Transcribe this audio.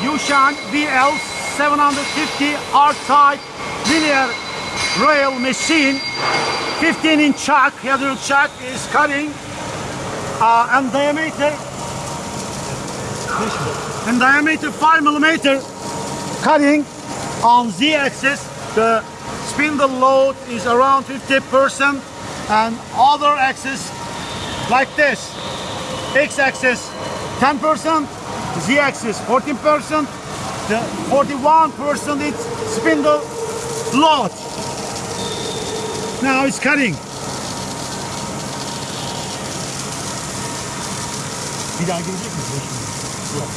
Yushan VL 750 R-Type linear rail machine. 15 inch chuck, hydraulic chuck is cutting uh, and diameter in diameter 5 millimeter cutting on Z axis. The spindle load is around 50% and other axis like this. X axis 10%, Z axis 14%, the 41% is spindle load. Now it's cutting. Bir daha gelecek misin? Yok.